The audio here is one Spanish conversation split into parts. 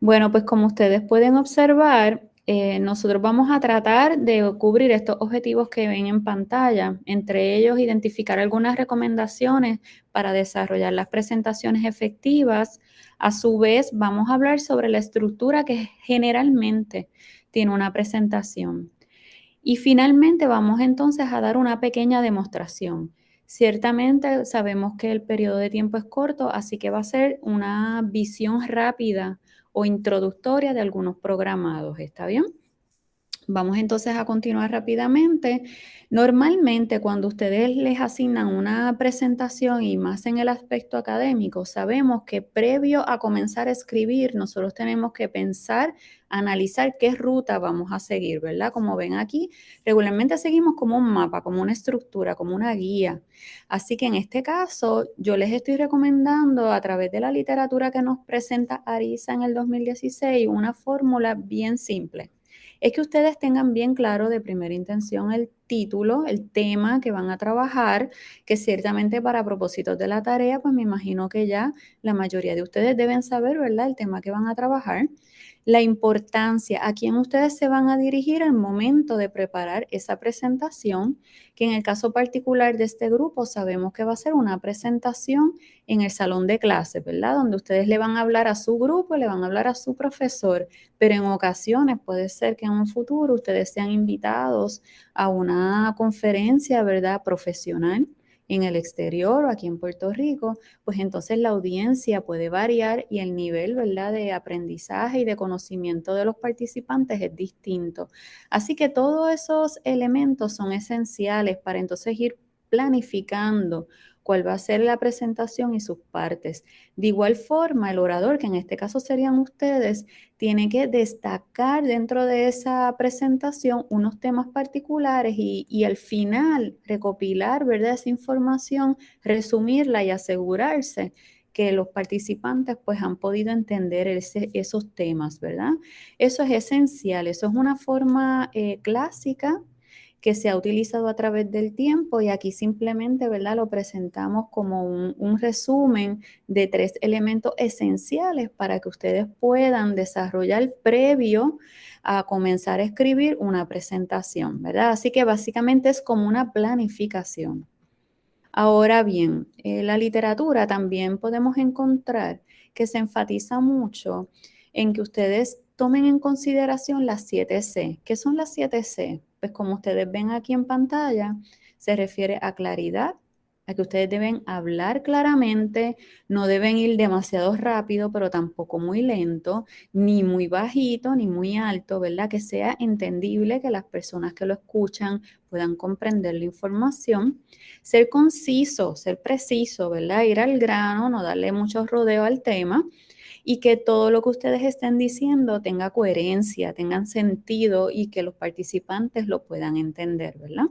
Bueno, pues como ustedes pueden observar, eh, nosotros vamos a tratar de cubrir estos objetivos que ven en pantalla, entre ellos identificar algunas recomendaciones para desarrollar las presentaciones efectivas. A su vez, vamos a hablar sobre la estructura que generalmente tiene una presentación. Y finalmente vamos entonces a dar una pequeña demostración. Ciertamente sabemos que el periodo de tiempo es corto, así que va a ser una visión rápida o introductoria de algunos programados, ¿está bien? Vamos entonces a continuar rápidamente. Normalmente cuando ustedes les asignan una presentación y más en el aspecto académico, sabemos que previo a comenzar a escribir, nosotros tenemos que pensar, analizar qué ruta vamos a seguir, ¿verdad? Como ven aquí, regularmente seguimos como un mapa, como una estructura, como una guía. Así que en este caso, yo les estoy recomendando a través de la literatura que nos presenta Arisa en el 2016 una fórmula bien simple es que ustedes tengan bien claro de primera intención el título, el tema que van a trabajar, que ciertamente para propósitos de la tarea, pues me imagino que ya la mayoría de ustedes deben saber, ¿verdad? El tema que van a trabajar la importancia, a quién ustedes se van a dirigir al momento de preparar esa presentación, que en el caso particular de este grupo sabemos que va a ser una presentación en el salón de clase, ¿verdad? Donde ustedes le van a hablar a su grupo, le van a hablar a su profesor, pero en ocasiones puede ser que en un futuro ustedes sean invitados a una conferencia, ¿verdad? Profesional en el exterior o aquí en Puerto Rico, pues entonces la audiencia puede variar y el nivel, ¿verdad?, de aprendizaje y de conocimiento de los participantes es distinto. Así que todos esos elementos son esenciales para entonces ir planificando cuál va a ser la presentación y sus partes. De igual forma, el orador, que en este caso serían ustedes, tiene que destacar dentro de esa presentación unos temas particulares y, al final recopilar ¿verdad? esa información, resumirla y asegurarse que los participantes pues han podido entender esos temas, ¿verdad? Eso es esencial, eso es una forma eh, clásica que se ha utilizado a través del tiempo y aquí simplemente, ¿verdad? Lo presentamos como un, resumen de tres elementos esenciales para que ustedes puedan desarrollar previo a comenzar a escribir una presentación, ¿verdad? Así que básicamente es como una planificación. Ahora bien, en la literatura también podemos encontrar que se enfatiza mucho en que ustedes tomen en consideración las 7 C. ¿Qué son las 7 C? Pues como ustedes ven aquí en pantalla, se refiere a claridad, a que ustedes deben hablar claramente, no deben ir demasiado rápido, pero tampoco muy lento, ni muy bajito, ni muy alto, ¿verdad? Que sea entendible, que las personas que lo escuchan puedan comprender la información. Ser conciso, ser preciso, ¿verdad? Ir al grano, no darle mucho rodeo al tema y que todo lo que ustedes estén diciendo tenga coherencia, tengan sentido y que los participantes lo puedan entender, ¿verdad?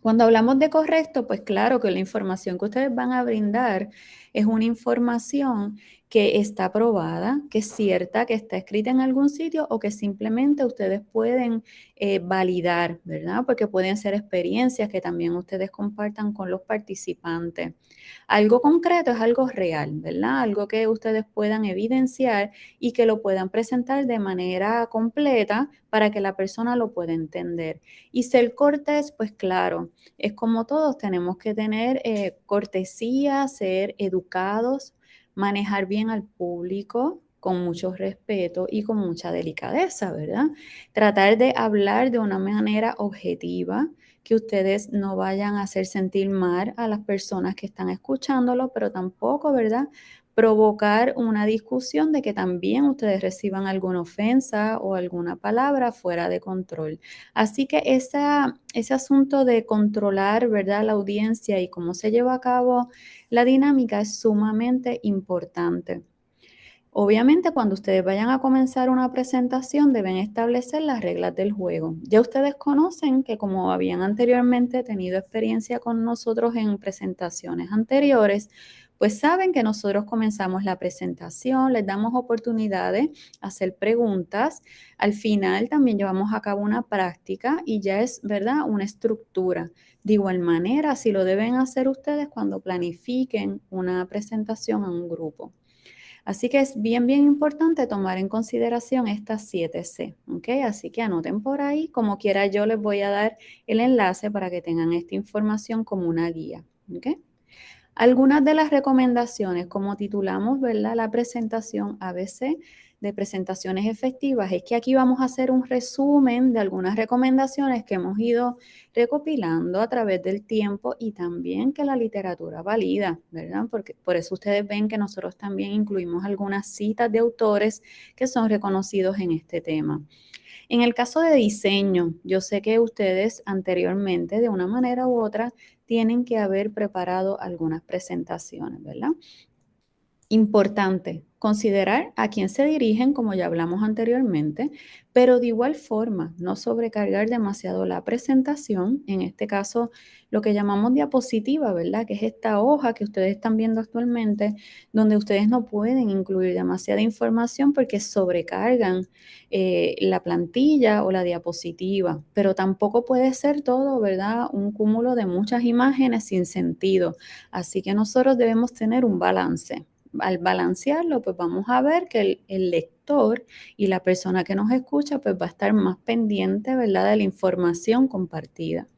Cuando hablamos de correcto, pues claro que la información que ustedes van a brindar es una información que está aprobada, que es cierta, que está escrita en algún sitio o que simplemente ustedes pueden eh, validar, ¿verdad? Porque pueden ser experiencias que también ustedes compartan con los participantes. Algo concreto es algo real, ¿verdad? Algo que ustedes puedan evidenciar y que lo puedan presentar de manera completa para que la persona lo pueda entender. Y ser cortés, pues claro, es como todos, tenemos que tener eh, cortesía, ser educados, manejar bien al público con mucho respeto y con mucha delicadeza, ¿verdad? Tratar de hablar de una manera objetiva, que ustedes no vayan a hacer sentir mal a las personas que están escuchándolo, pero tampoco, ¿verdad? Provocar una discusión de que también ustedes reciban alguna ofensa o alguna palabra fuera de control. Así que esa, ese asunto de controlar, ¿verdad?, la audiencia y cómo se lleva a cabo la dinámica es sumamente importante. Obviamente, cuando ustedes vayan a comenzar una presentación, deben establecer las reglas del juego. Ya ustedes conocen que como habían anteriormente tenido experiencia con nosotros en presentaciones anteriores, pues saben que nosotros comenzamos la presentación, les damos oportunidades a hacer preguntas. Al final también llevamos a cabo una práctica y ya es, ¿verdad?, una estructura. De igual manera, si lo deben hacer ustedes cuando planifiquen una presentación a un grupo. Así que es bien, bien importante tomar en consideración estas 7C, ¿ok? Así que anoten por ahí, como quiera yo les voy a dar el enlace para que tengan esta información como una guía, ¿ok? Algunas de las recomendaciones, como titulamos, ¿verdad? La presentación ABC de presentaciones efectivas, es que aquí vamos a hacer un resumen de algunas recomendaciones que hemos ido recopilando a través del tiempo y también que la literatura valida, ¿verdad? Porque por eso ustedes ven que nosotros también incluimos algunas citas de autores que son reconocidos en este tema. En el caso de diseño, yo sé que ustedes anteriormente, de una manera u otra, tienen que haber preparado algunas presentaciones, ¿verdad? Importante, considerar a quién se dirigen, como ya hablamos anteriormente, pero de igual forma no sobrecargar demasiado la presentación, en este caso lo que llamamos diapositiva, ¿verdad? Que es esta hoja que ustedes están viendo actualmente, donde ustedes no pueden incluir demasiada información porque sobrecargan eh, la plantilla o la diapositiva, pero tampoco puede ser todo, ¿verdad? Un cúmulo de muchas imágenes sin sentido. Así que nosotros debemos tener un balance al balancearlo, pues vamos a ver que el, lector y la persona que nos escucha, pues va a estar más pendiente, ¿verdad?, de la información compartida.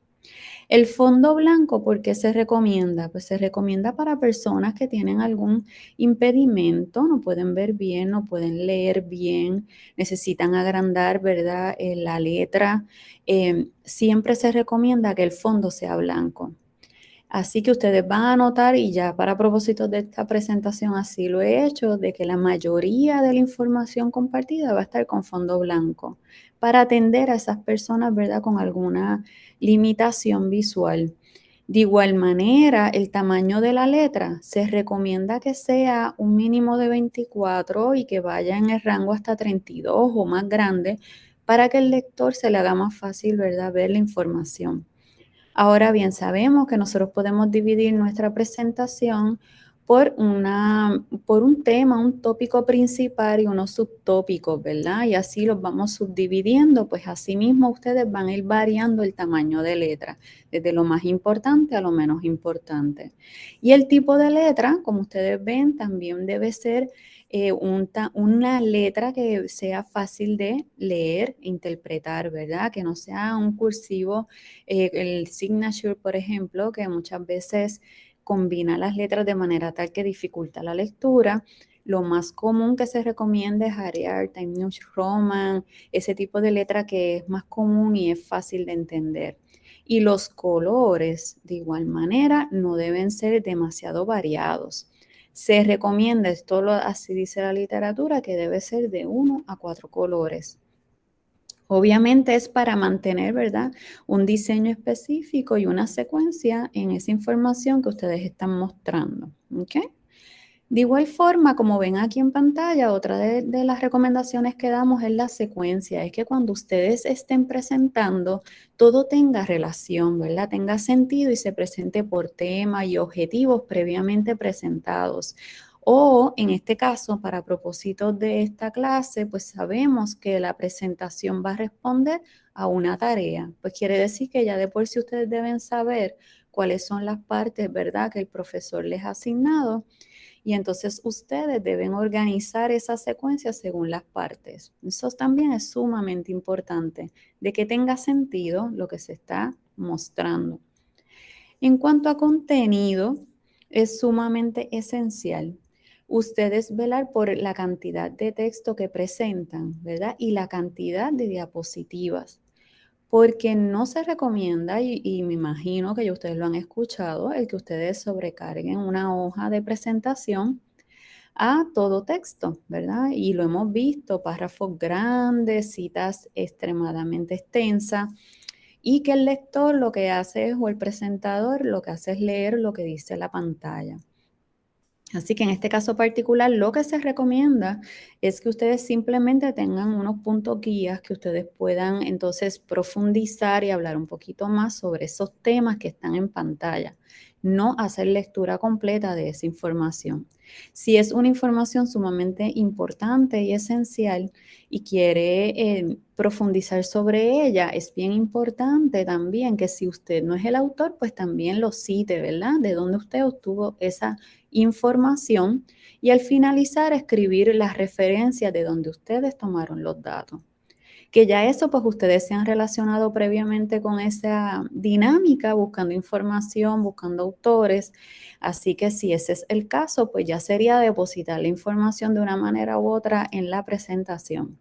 El fondo blanco, ¿por qué se recomienda? Pues se recomienda para personas que tienen algún impedimento, no pueden ver bien, no pueden leer bien, necesitan agrandar, ¿verdad? Eh, la letra. Eh, siempre se recomienda que el fondo sea blanco. Así que ustedes van a notar, y ya para propósito de esta presentación así lo he hecho, de que la mayoría de la información compartida va a estar con fondo blanco para atender a esas personas, ¿verdad? Con alguna limitación visual. De igual manera, el tamaño de la letra se recomienda que sea un mínimo de 24 y que vaya en el rango hasta 32 o más grande para que el lector se le haga más fácil, ¿verdad? Ver la información. Ahora bien, sabemos que nosotros podemos dividir nuestra presentación por, una, por un tema, un tópico principal y unos subtópicos, ¿verdad? Y así los vamos subdividiendo, pues así mismo ustedes van a ir variando el tamaño de letra, desde lo más importante a lo menos importante. Y el tipo de letra, como ustedes ven, también debe ser eh, una letra que sea fácil de leer interpretar, ¿verdad? Que no sea un cursivo, eh, el signature, por ejemplo, que muchas veces combina las letras de manera tal que dificulta la lectura. Lo más común que se recomienda es Arial, Time News Roman, ese tipo de letra que es más común y es fácil de entender. Y los colores, de igual manera, no deben ser demasiado variados. Se recomienda, esto lo, así dice la literatura, que debe ser de uno a cuatro colores. Obviamente es para mantener, ¿verdad? Un diseño específico y una secuencia en esa información que ustedes están mostrando. De igual forma, como ven aquí en pantalla, otra de, las recomendaciones que damos es la secuencia, es que cuando ustedes estén presentando, todo tenga relación, ¿verdad? Tenga sentido y se presente por tema y objetivos previamente presentados. O en este caso, para propósitos de esta clase, pues sabemos que la presentación va a responder a una tarea. Pues quiere decir que ya de por sí ustedes deben saber cuáles son las partes, ¿verdad?, que el profesor les ha asignado y entonces ustedes deben organizar esa secuencia según las partes. Eso también es sumamente importante, de que tenga sentido lo que se está mostrando. En cuanto a contenido, es sumamente esencial ustedes velar por la cantidad de texto que presentan, ¿verdad? Y la cantidad de diapositivas porque no se recomienda, y, me imagino que ya ustedes lo han escuchado, el que ustedes sobrecarguen una hoja de presentación a todo texto, ¿verdad? Y lo hemos visto, párrafos grandes, citas extremadamente extensas, y que el lector lo que hace es, o el presentador lo que hace es leer lo que dice la pantalla. Así que en este caso particular, lo que se recomienda es que ustedes simplemente tengan unos puntos guías que ustedes puedan entonces profundizar y hablar un poquito más sobre esos temas que están en pantalla. No hacer lectura completa de esa información. Si es una información sumamente importante y esencial y quiere eh, profundizar sobre ella, es bien importante también que si usted no es el autor, pues también lo cite, ¿verdad? De dónde usted obtuvo esa información y al finalizar escribir las referencias de donde ustedes tomaron los datos. Que ya eso, pues ustedes se han relacionado previamente con esa dinámica, buscando información, buscando autores. Así que si ese es el caso, pues ya sería depositar la información de una manera u otra en la presentación.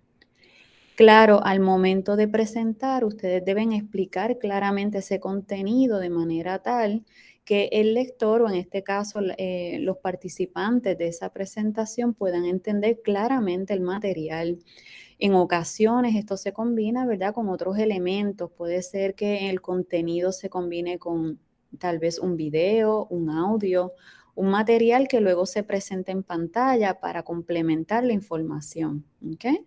Claro, al momento de presentar, ustedes deben explicar claramente ese contenido de manera tal que el lector o en este caso eh, los participantes de esa presentación puedan entender claramente el material. En ocasiones esto se combina, ¿verdad?, con otros elementos. Puede ser que el contenido se combine con tal vez un video, un audio, un material que luego se presente en pantalla para complementar la información. ¿okay?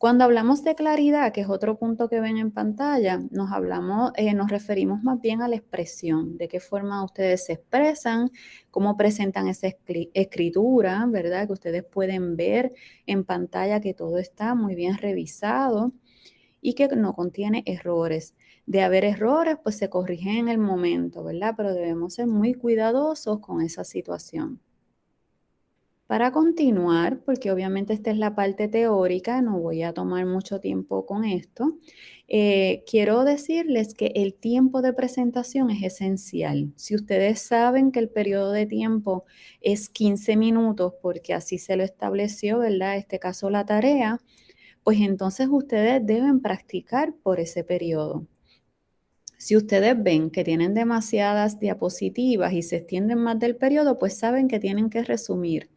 Cuando hablamos de claridad, que es otro punto que ven en pantalla, nos, hablamos, eh, nos referimos más bien a la expresión, de qué forma ustedes se expresan, cómo presentan esa escritura, ¿verdad? Que ustedes pueden ver en pantalla que todo está muy bien revisado y que no contiene errores. De haber errores, pues se corrigen en el momento, ¿verdad? Pero debemos ser muy cuidadosos con esa situación. Para continuar, porque obviamente esta es la parte teórica, no voy a tomar mucho tiempo con esto, eh, quiero decirles que el tiempo de presentación es esencial. Si ustedes saben que el periodo de tiempo es 15 minutos, porque así se lo estableció, ¿verdad? Este caso la tarea, pues entonces ustedes deben practicar por ese periodo. Si ustedes ven que tienen demasiadas diapositivas y se extienden más del periodo, pues saben que tienen que resumir.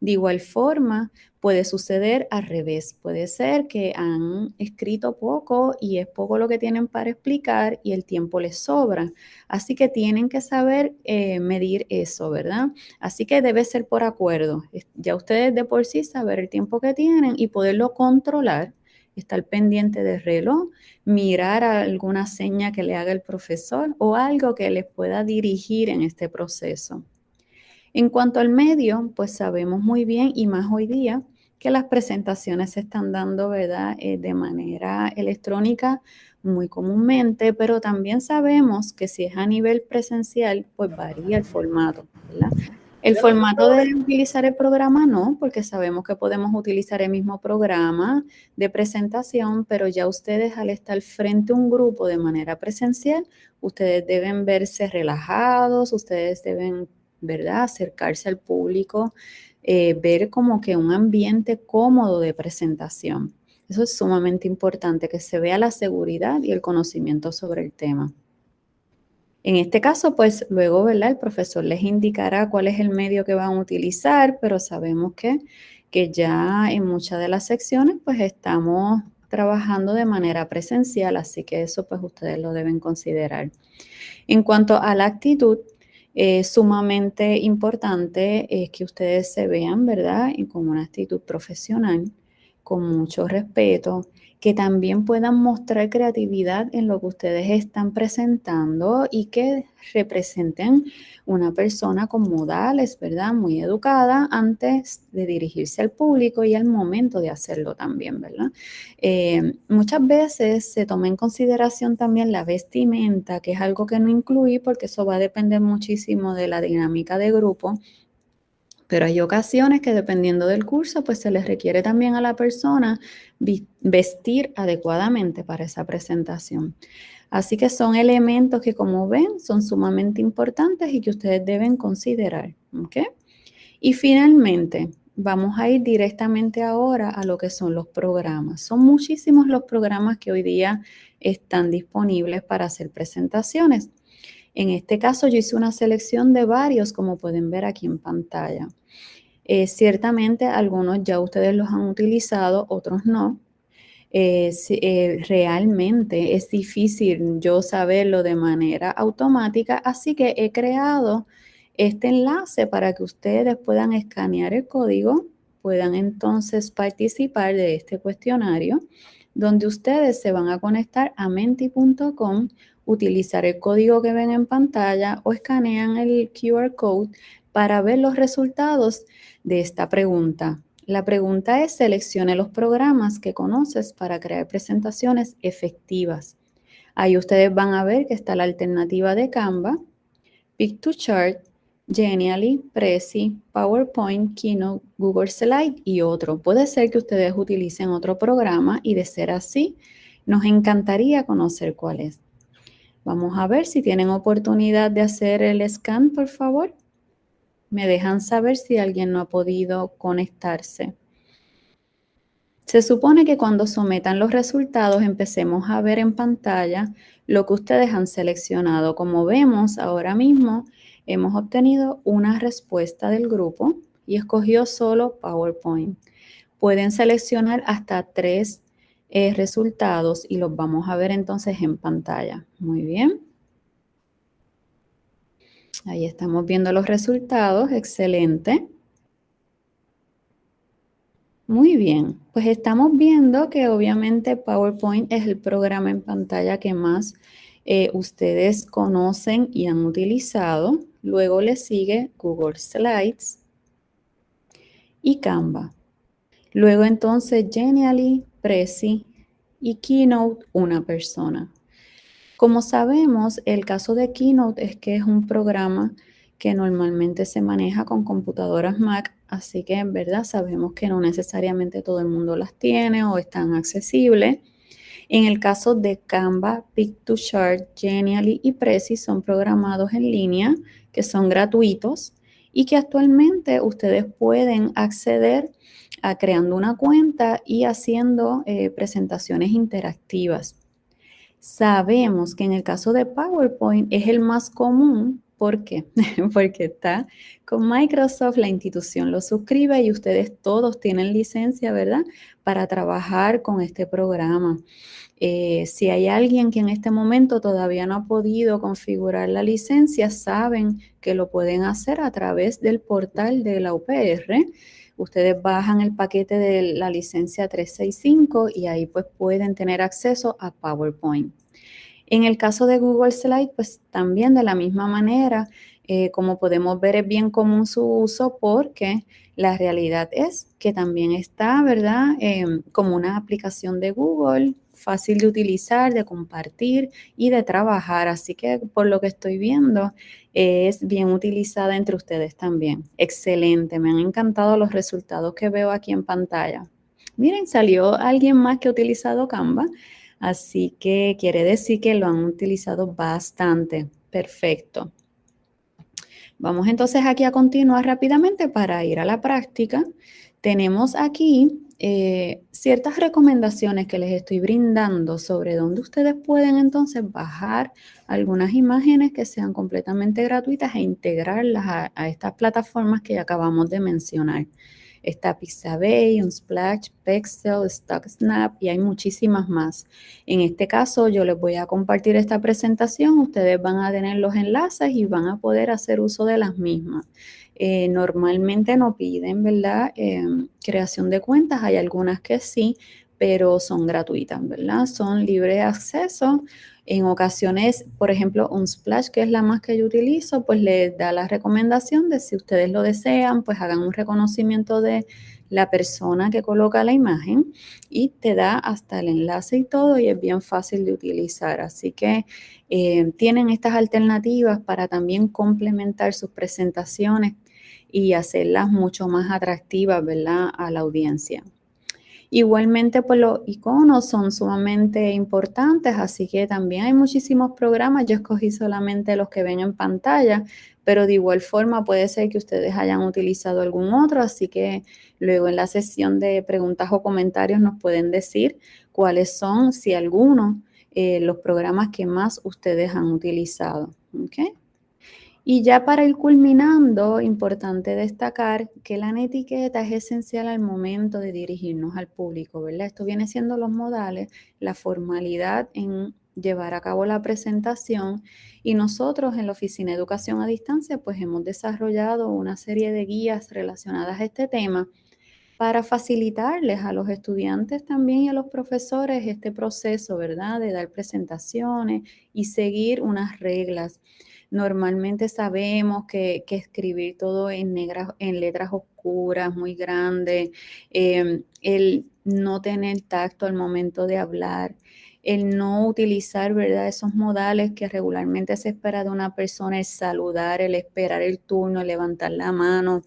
De igual forma, puede suceder al revés. Puede ser que han escrito poco y es poco lo que tienen para explicar y el tiempo les sobra. Así que tienen que saber eh, medir eso, ¿verdad? Así que debe ser por acuerdo. Ya ustedes de por sí saber el tiempo que tienen y poderlo controlar estar pendiente del reloj, mirar alguna seña que le haga el profesor o algo que les pueda dirigir en este proceso. En cuanto al medio, pues sabemos muy bien y más hoy día que las presentaciones se están dando. Eh, de manera electrónica muy comúnmente, pero también sabemos que si es a nivel presencial, pues varía el formato, ¿verdad? El formato de utilizar el programa no, porque sabemos que podemos utilizar el mismo programa de presentación, pero ya ustedes al estar frente a un grupo de manera presencial, ustedes deben verse relajados, ustedes deben ¿verdad? Acercarse al público, eh, ver como que un ambiente cómodo de presentación. Eso es sumamente importante, que se vea la seguridad y el conocimiento sobre el tema. En este caso, pues luego, ¿verdad? El profesor les indicará cuál es el medio que van a utilizar, pero sabemos que, que ya en muchas de las secciones, pues estamos trabajando de manera presencial, así que eso pues ustedes lo deben considerar. En cuanto a la actitud, sumamente importante es que ustedes se vean, ¿verdad? Y con una actitud profesional, con mucho respeto, que también puedan mostrar creatividad en lo que ustedes están presentando y que representen una persona con modales, ¿verdad? Muy educada antes de dirigirse al público y al momento de hacerlo también, ¿verdad? Eh, muchas veces se toma en consideración también la vestimenta, que es algo que no incluí porque eso va a depender muchísimo de la dinámica de grupo pero hay ocasiones que dependiendo del curso, pues se les requiere también a la persona vestir adecuadamente para esa presentación. Así que son elementos que como ven son sumamente importantes y que ustedes deben considerar. Y finalmente, vamos a ir directamente ahora a lo que son los programas. Son muchísimos los programas que hoy día están disponibles para hacer presentaciones. En este caso yo hice una selección de varios, como pueden ver aquí en pantalla. Eh, ciertamente algunos ya ustedes los han utilizado, otros no. Eh, eh, realmente es difícil yo saberlo de manera automática, así que he creado este enlace para que ustedes puedan escanear el código, puedan entonces participar de este cuestionario, donde ustedes se van a conectar a menti.com utilizar el código que ven en pantalla o escanean el QR code para ver los resultados de esta pregunta. La pregunta es, seleccione los programas que conoces para crear presentaciones efectivas. Ahí ustedes van a ver que está la alternativa de Canva, Pick to Chart, Genially, Prezi, PowerPoint, Keynote, Google Slide y otro. Puede ser que ustedes utilicen otro programa y de ser así, nos encantaría conocer cuál es. Vamos a ver si tienen oportunidad de hacer el scan, por favor. Me dejan saber si alguien no ha podido conectarse. Se supone que cuando sometan los resultados empecemos a ver en pantalla lo que ustedes han seleccionado. Como vemos ahora mismo, hemos obtenido una respuesta del grupo y escogió solo PowerPoint. Pueden seleccionar hasta tres eh, resultados y los vamos a ver entonces en pantalla. Muy bien. Ahí estamos viendo los resultados. Excelente. Muy bien, pues estamos viendo que obviamente PowerPoint es el programa en pantalla que más eh, ustedes conocen y han utilizado. Luego le sigue Google Slides y Canva. Luego entonces Genially, Prezi y Keynote, una persona. Como sabemos, el caso de Keynote es que es un programa que normalmente se maneja con computadoras Mac Así que en verdad sabemos que no necesariamente todo el mundo las tiene o están accesibles. En el caso de Canva, Pick2Chart, Genially y Prezi son programados en línea que son gratuitos y que actualmente ustedes pueden acceder a creando una cuenta y haciendo eh, presentaciones interactivas. Sabemos que en el caso de PowerPoint es el más común ¿Por qué? Porque está con Microsoft, la institución lo suscribe y ustedes todos tienen licencia, ¿verdad? Para trabajar con este programa. Eh, si hay alguien que en este momento todavía no ha podido configurar la licencia, saben que lo pueden hacer a través del portal de la UPR. Ustedes bajan el paquete de la licencia 365 y ahí pues pueden tener acceso a PowerPoint. En el caso de Google Slide, pues también de la misma manera, eh, como podemos ver, es bien común su uso porque la realidad es que también está, ¿verdad? Em, como una aplicación de Google, fácil de utilizar, de compartir y de trabajar. Así que por lo que estoy viendo, es bien utilizada entre ustedes también. Excelente, me han encantado los resultados que veo aquí en pantalla. Miren, salió alguien más que ha utilizado Canva. Así que quiere decir que lo han utilizado bastante. Perfecto. Vamos entonces aquí a continuar rápidamente para ir a la práctica. Tenemos aquí eh, ciertas recomendaciones que les estoy brindando sobre dónde ustedes pueden entonces bajar algunas imágenes que sean completamente gratuitas e integrarlas a, estas plataformas que acabamos de mencionar. Está Pixabay, Unsplash, Pexel, StockSnap y hay muchísimas más. En este caso yo les voy a compartir esta presentación, ustedes van a tener los enlaces y van a poder hacer uso de las mismas. Eh, normalmente no piden, ¿verdad? Em, creación de cuentas, hay algunas que sí, pero son gratuitas, ¿verdad? Son libre de acceso. En ocasiones, por ejemplo, un splash, que es la más que yo utilizo, pues les da la recomendación de si ustedes lo desean, pues hagan un reconocimiento de la persona que coloca la imagen y te da hasta el enlace y todo y es bien fácil de utilizar. Así que eh, tienen estas alternativas para también complementar sus presentaciones y hacerlas mucho más atractivas, ¿verdad? A la audiencia. Igualmente, pues los iconos son sumamente importantes, así que también hay muchísimos programas. Yo escogí solamente los que ven en pantalla, pero de igual forma puede ser que ustedes hayan utilizado algún otro, así que luego en la sesión de preguntas o comentarios nos pueden decir cuáles son, si alguno, eh, los programas que más ustedes han utilizado. Y ya para ir culminando, importante destacar que la etiqueta es esencial al momento de dirigirnos al público, ¿verdad? Esto viene siendo los modales, la formalidad en llevar a cabo la presentación y nosotros en la Oficina de Educación a Distancia pues hemos desarrollado una serie de guías relacionadas a este tema para facilitarles a los estudiantes también y a los profesores este proceso, ¿verdad? De dar presentaciones y seguir unas reglas. Normalmente sabemos que, escribir todo en, en letras oscuras, muy grandes, em, el no tener tacto al momento de hablar, el no utilizar, ¿verdad? Esos modales que regularmente se espera de una persona, el saludar, el esperar el turno, el levantar la mano,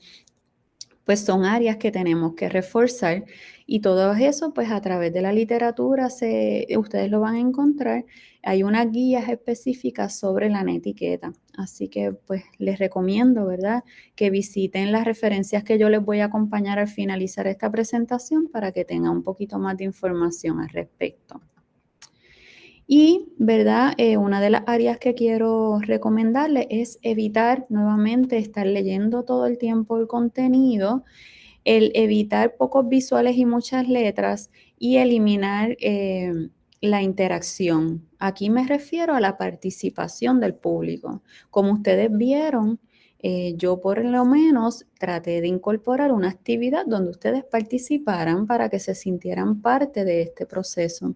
pues son áreas que tenemos que reforzar y todo eso, pues a través de la literatura, se, ustedes lo van a encontrar. Hay unas guías específicas sobre la etiqueta. Así que pues les recomiendo, ¿verdad? Que visiten las referencias que yo les voy a acompañar al finalizar esta presentación para que tengan un poquito más de información al respecto. Y, ¿verdad? Eh, una de las áreas que quiero recomendarles es evitar nuevamente estar leyendo todo el tiempo el contenido, el evitar pocos visuales y muchas letras y eliminar eh, la interacción. Aquí me refiero a la participación del público. Como ustedes vieron, eh, yo por lo menos traté de incorporar una actividad donde ustedes participaran para que se sintieran parte de este proceso.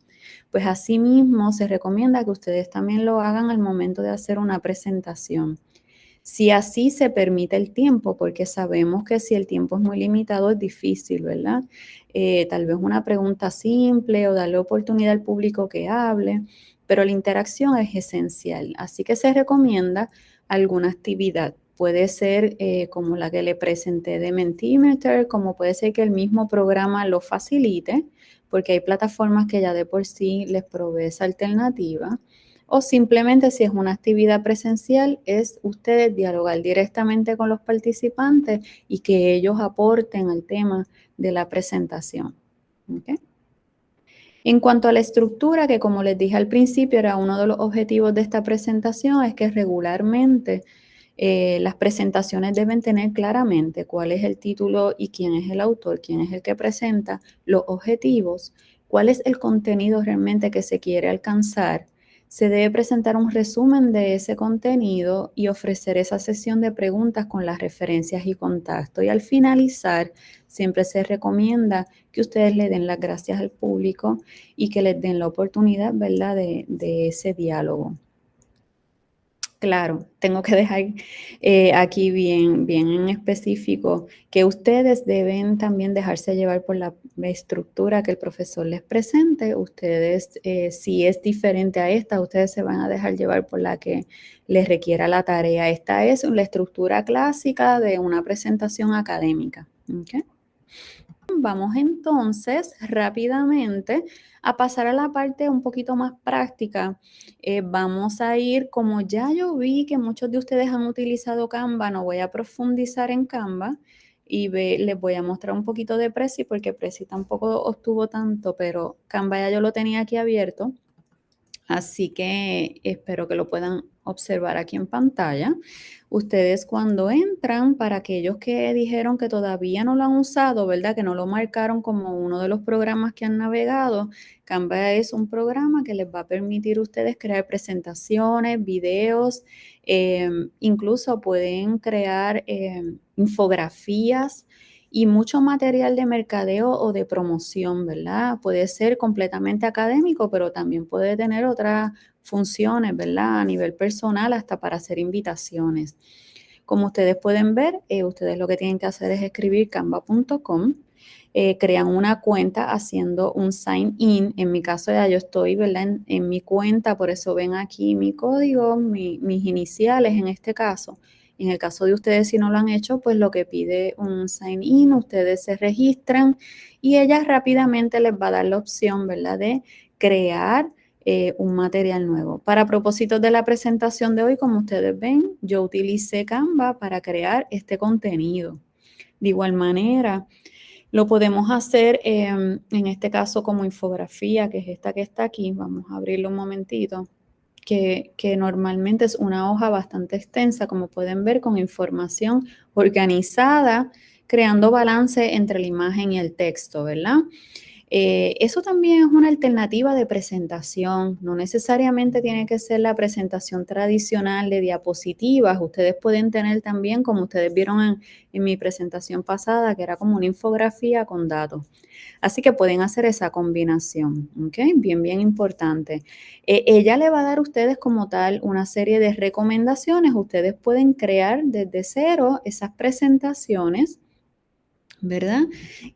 Pues asimismo se recomienda que ustedes también lo hagan al momento de hacer una presentación. Si así se permite el tiempo, porque sabemos que si el tiempo es muy limitado es difícil, ¿verdad? Eh, tal vez una pregunta simple o darle oportunidad al público que hable, pero la interacción es esencial. Así que se recomienda alguna actividad puede ser eh, como la que le presenté de Mentimeter, como puede ser que el mismo programa lo facilite, porque hay plataformas que ya de por sí les provee esa alternativa. O simplemente si es una actividad presencial, es ustedes dialogar directamente con los participantes y que ellos aporten al tema de la presentación. En cuanto a la estructura, que como les dije al principio, era uno de los objetivos de esta presentación, es que regularmente eh, las presentaciones deben tener claramente cuál es el título y quién es el autor, quién es el que presenta, los objetivos, cuál es el contenido realmente que se quiere alcanzar. Se debe presentar un resumen de ese contenido y ofrecer esa sesión de preguntas con las referencias y contacto. Y al finalizar, siempre se recomienda que ustedes le den las gracias al público y que les den la oportunidad, ¿verdad?, de, de ese diálogo. Claro, tengo que dejar eh, aquí bien, bien en específico que ustedes deben también dejarse llevar por la estructura que el profesor les presente. Ustedes, eh, si es diferente a esta, ustedes se van a dejar llevar por la que les requiera la tarea. Esta es la estructura clásica de una presentación académica. Vamos entonces rápidamente a pasar a la parte un poquito más práctica. Eh, vamos a ir, como ya yo vi que muchos de ustedes han utilizado Canva, no voy a profundizar en Canva y les voy a mostrar un poquito de Prezi porque Prezi tampoco obtuvo tanto, pero Canva ya yo lo tenía aquí abierto. Así que espero que lo puedan observar aquí en pantalla. Ustedes cuando entran, para aquellos que dijeron que todavía no lo han usado, ¿verdad? Que no lo marcaron como uno de los programas que han navegado, Canva es un programa que les va a permitir a ustedes crear presentaciones, videos, em, incluso pueden crear em, infografías y mucho material de mercadeo o de promoción, ¿verdad? Puede ser completamente académico, pero también puede tener otras funciones, ¿verdad? A nivel personal, hasta para hacer invitaciones. Como ustedes pueden ver, eh, ustedes lo que tienen que hacer es escribir canva.com, eh, crean una cuenta haciendo un sign in. En mi caso ya yo estoy, ¿verdad? En, mi cuenta, por eso ven aquí mi código, mis iniciales en este caso. En el caso de ustedes, si no lo han hecho, pues lo que pide un sign in, ustedes se registran y ella rápidamente les va a dar la opción, ¿verdad? De crear eh, un material nuevo. Para propósitos de la presentación de hoy, como ustedes ven, yo utilicé Canva para crear este contenido. De igual manera, lo podemos hacer em, en este caso como infografía, que es esta que está aquí. Vamos a abrirlo un momentito que, normalmente es una hoja bastante extensa, como pueden ver, con información organizada, creando balance entre la imagen y el texto, ¿verdad? Eh, eso también es una alternativa de presentación, no necesariamente tiene que ser la presentación tradicional de diapositivas, ustedes pueden tener también, como ustedes vieron en, mi presentación pasada, que era como una infografía con datos. Así que pueden hacer esa combinación. Bien, bien importante. Eh, ella le va a dar a ustedes como tal una serie de recomendaciones, ustedes pueden crear desde cero esas presentaciones ¿verdad?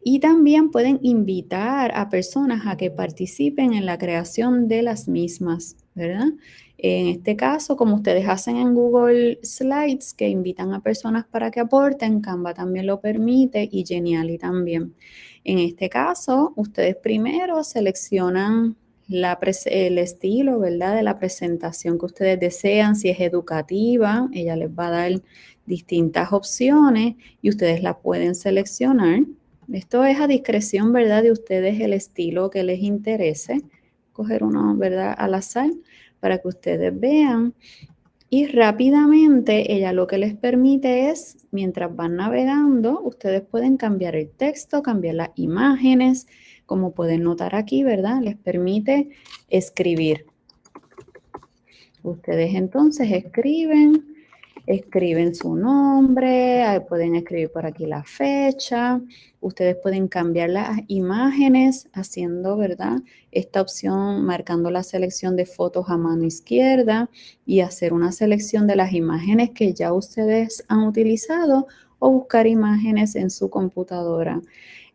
Y también pueden invitar a personas a que participen en la creación de las mismas, ¿verdad? En este caso, como ustedes hacen en Google Slides, que invitan a personas para que aporten, Canva también lo permite y Geniali también. En este caso, ustedes primero seleccionan el estilo, ¿verdad? De la presentación que ustedes desean, si es educativa, ella les va a dar distintas opciones y ustedes la pueden seleccionar. Esto es a discreción, ¿verdad? De ustedes el estilo que les interese. Coger uno, ¿verdad? Al azar para que ustedes vean. Y rápidamente ella lo que les permite es, mientras van navegando, ustedes pueden cambiar el texto, cambiar las imágenes, como pueden notar aquí, ¿verdad? Les permite escribir. Ustedes entonces escriben escriben su nombre, pueden escribir por aquí la fecha, ustedes pueden cambiar las imágenes haciendo, ¿verdad? Esta opción marcando la selección de fotos a mano izquierda y hacer una selección de las imágenes que ya ustedes han utilizado o buscar imágenes en su computadora.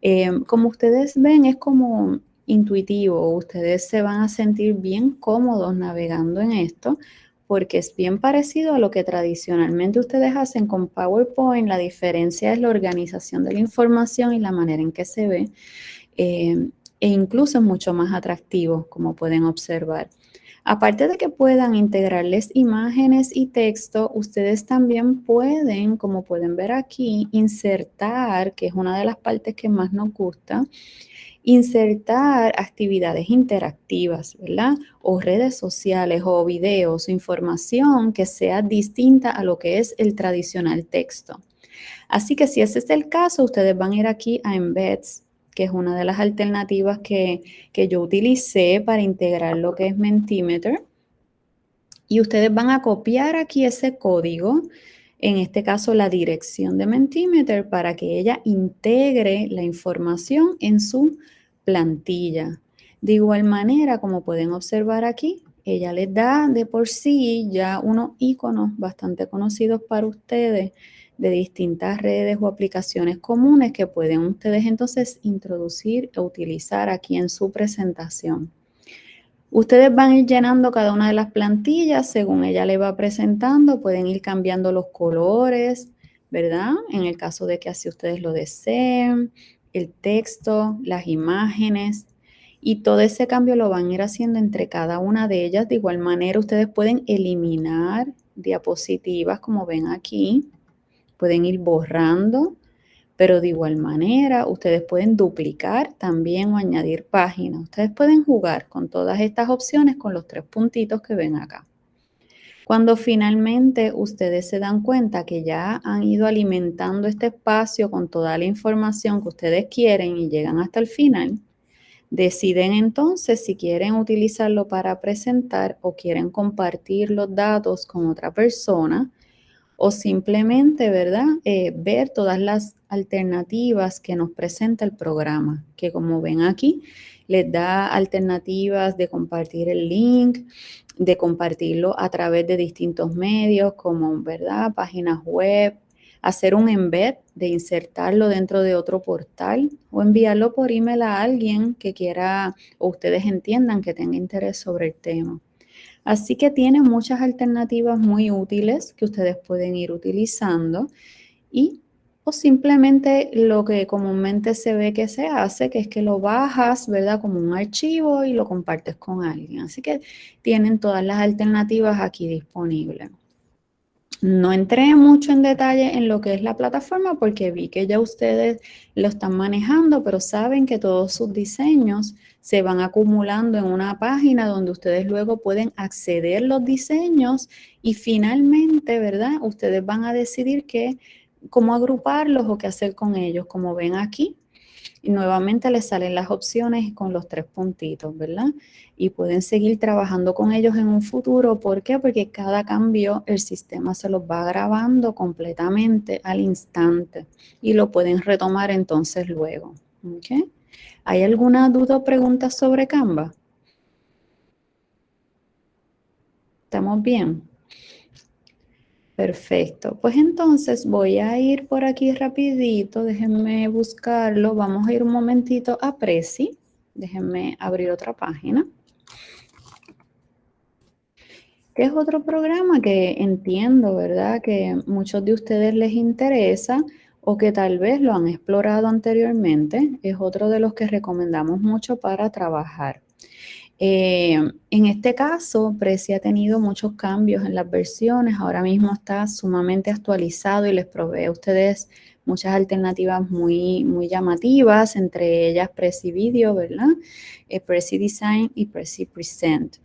Eh, como ustedes ven, es como intuitivo, ustedes se van a sentir bien cómodos navegando en esto porque es bien parecido a lo que tradicionalmente ustedes hacen con PowerPoint. La diferencia es la organización de la información y la manera en que se ve. Eh, e incluso es mucho más atractivo, como pueden observar. Aparte de que puedan integrarles imágenes y texto, ustedes también pueden, como pueden ver aquí, insertar, que es una de las partes que más nos gusta, insertar actividades interactivas, ¿verdad? O redes sociales o videos información que sea distinta a lo que es el tradicional texto. Así que si ese es el caso, ustedes van a ir aquí a Embeds, que es una de las alternativas que, que yo utilicé para integrar lo que es Mentimeter. Y ustedes van a copiar aquí ese código en este caso la dirección de Mentimeter, para que ella integre la información en su plantilla. De igual manera, como pueden observar aquí, ella les da de por sí ya unos iconos bastante conocidos para ustedes de distintas redes o aplicaciones comunes que pueden ustedes entonces introducir e utilizar aquí en su presentación. Ustedes van a ir llenando cada una de las plantillas según ella le va presentando, pueden ir cambiando los colores, ¿verdad? En el caso de que así ustedes lo deseen, el texto, las imágenes y todo ese cambio lo van a ir haciendo entre cada una de ellas. De igual manera, ustedes pueden eliminar diapositivas como ven aquí, pueden ir borrando, pero de igual manera ustedes pueden duplicar también o añadir páginas. Ustedes pueden jugar con todas estas opciones con los tres puntitos que ven acá. Cuando finalmente ustedes se dan cuenta que ya han ido alimentando este espacio con toda la información que ustedes quieren y llegan hasta el final, deciden entonces si quieren utilizarlo para presentar o quieren compartir los datos con otra persona o simplemente, ¿verdad? Eh, ver todas las alternativas que nos presenta el programa, que como ven aquí, les da alternativas de compartir el link, de compartirlo a través de distintos medios como, ¿verdad? Páginas web, hacer un embed, de insertarlo dentro de otro portal o enviarlo por email a alguien que quiera o ustedes entiendan que tenga interés sobre el tema. Así que tiene muchas alternativas muy útiles que ustedes pueden ir utilizando y o simplemente lo que comúnmente se ve que se hace, que es que lo bajas, ¿verdad? Como un archivo y lo compartes con alguien. Así que tienen todas las alternativas aquí disponibles. No entré mucho en detalle en lo que es la plataforma porque vi que ya ustedes lo están manejando, pero saben que todos sus diseños se van acumulando en una página donde ustedes luego pueden acceder los diseños y finalmente, ¿verdad? Ustedes van a decidir que cómo agruparlos o qué hacer con ellos, como ven aquí. Y nuevamente les salen las opciones con los tres puntitos, ¿verdad? Y pueden seguir trabajando con ellos en un futuro. ¿Por qué? Porque cada cambio el sistema se los va grabando completamente al instante y lo pueden retomar entonces luego. ¿Ok? ¿Hay alguna duda o pregunta sobre Canva? ¿Estamos bien? Perfecto. Pues entonces voy a ir por aquí rapidito. Déjenme buscarlo. Vamos a ir un momentito a Prezi. Déjenme abrir otra página. Que es otro programa que entiendo, ¿verdad? Que muchos de ustedes les interesa o que tal vez lo han explorado anteriormente. Es otro de los que recomendamos mucho para trabajar. Eh, en este caso, Prezi ha tenido muchos cambios en las versiones, ahora mismo está sumamente actualizado y les provee a ustedes muchas alternativas muy, muy llamativas, entre ellas Prezi Video, ¿verdad? Eh, Design y Prezi Present.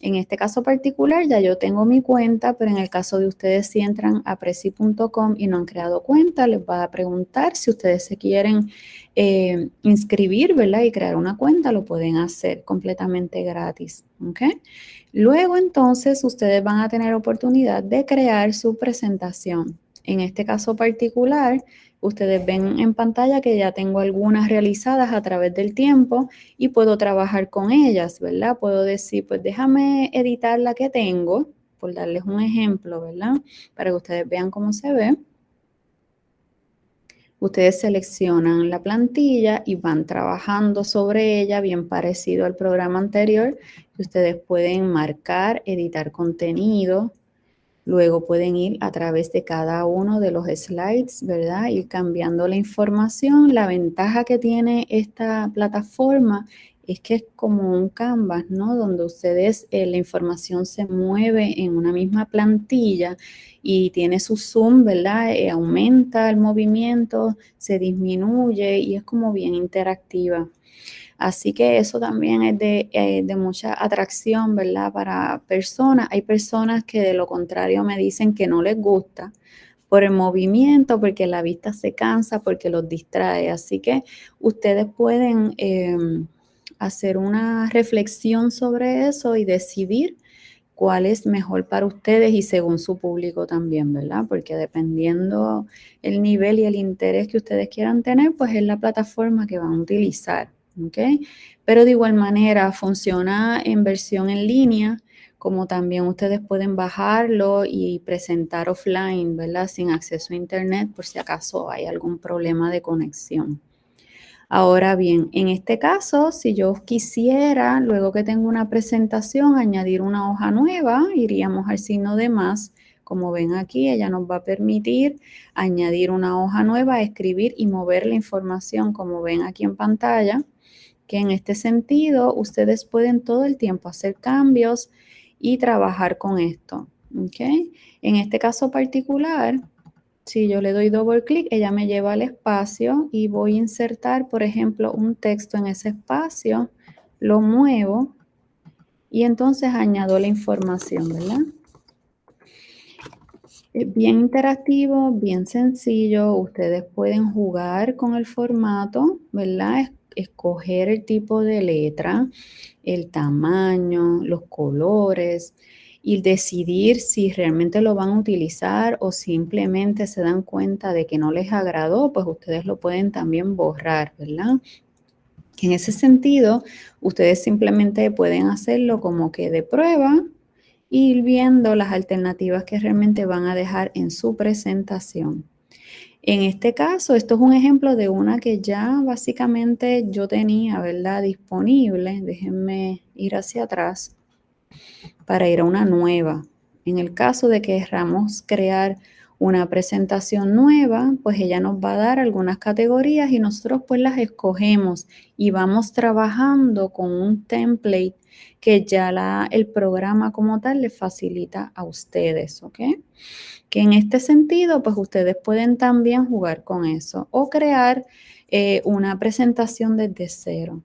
En este caso particular ya yo tengo mi cuenta, pero en el caso de ustedes si entran a prezi.com y no han creado cuenta, les va a preguntar si ustedes se quieren eh, inscribir, ¿verdad? Y crear una cuenta, lo pueden hacer completamente gratis, ¿ok? Luego entonces ustedes van a tener oportunidad de crear su presentación. En este caso particular, Ustedes ven en pantalla que ya tengo algunas realizadas a través del tiempo y puedo trabajar con ellas, ¿verdad? Puedo decir, pues déjame editar la que tengo, por darles un ejemplo, ¿verdad? Para que ustedes vean cómo se ve. Ustedes seleccionan la plantilla y van trabajando sobre ella, bien parecido al programa anterior. Ustedes pueden marcar, editar contenido, Luego pueden ir a través de cada uno de los slides, ¿verdad? Ir cambiando la información. La ventaja que tiene esta plataforma es que es como un canvas, ¿no? Donde ustedes, eh, la información se mueve en una misma plantilla y tiene su zoom, ¿verdad? Eh, aumenta el movimiento, se disminuye y es como bien interactiva. Así que eso también es eh, de, mucha atracción, ¿verdad? Para personas. Hay personas que de lo contrario me dicen que no les gusta por el movimiento, porque la vista se cansa, porque los distrae. Así que ustedes pueden em, hacer una reflexión sobre eso y decidir cuál es mejor para ustedes y según su público también, ¿verdad? Porque dependiendo el nivel y el interés que ustedes quieran tener, pues es la plataforma que van a utilizar. Pero de igual manera funciona en versión en línea, como también ustedes pueden bajarlo y presentar offline, ¿verdad? Sin acceso a internet por si acaso hay algún problema de conexión. Ahora bien, en este caso, si yo quisiera, luego que tengo una presentación, añadir una hoja nueva, iríamos al signo de más. Como ven aquí, ella nos va a permitir añadir una hoja nueva, escribir y mover la información, como ven aquí en pantalla que en este sentido ustedes pueden todo el tiempo hacer cambios y trabajar con esto. En este caso particular, si yo le doy doble clic, ella me lleva al espacio y voy a insertar, por ejemplo, un texto en ese espacio, lo muevo y entonces añado la información, ¿verdad? Es bien interactivo, bien sencillo. Ustedes pueden jugar con el formato, ¿verdad? Escoger el tipo de letra, el tamaño, los colores y decidir si realmente lo van a utilizar o simplemente se dan cuenta de que no les agradó, pues ustedes lo pueden también borrar, ¿verdad? En ese sentido, ustedes simplemente pueden hacerlo como que de prueba ir viendo las alternativas que realmente van a dejar en su presentación. En este caso, esto es un ejemplo de una que ya básicamente yo tenía, ¿verdad? Disponible. Déjenme ir hacia atrás para ir a una nueva. En el caso de que queramos crear una presentación nueva, pues ella nos va a dar algunas categorías y nosotros pues las escogemos y vamos trabajando con un template que ya la, el programa como tal le facilita a ustedes, ¿ok? Que en este sentido, pues ustedes pueden también jugar con eso o crear eh, una presentación desde cero.